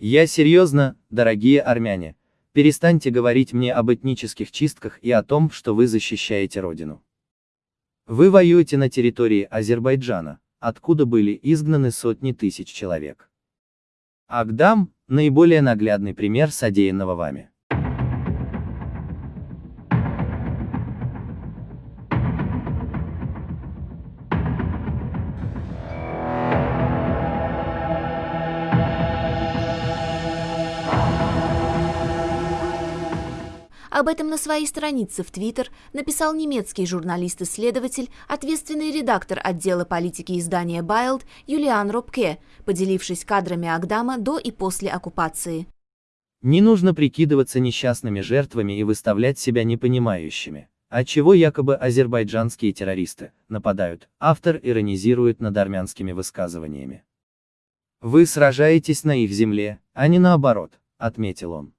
Я серьезно, дорогие армяне, перестаньте говорить мне об этнических чистках и о том, что вы защищаете родину. Вы воюете на территории Азербайджана, откуда были изгнаны сотни тысяч человек. Агдам – наиболее наглядный пример содеянного вами. Об этом на своей странице в Твиттер написал немецкий журналист-исследователь, ответственный редактор отдела политики издания Байлд Юлиан Робке, поделившись кадрами Агдама до и после оккупации. Не нужно прикидываться несчастными жертвами и выставлять себя непонимающими. Отчего якобы азербайджанские террористы нападают, автор иронизирует над армянскими высказываниями. Вы сражаетесь на их земле, а не наоборот, отметил он.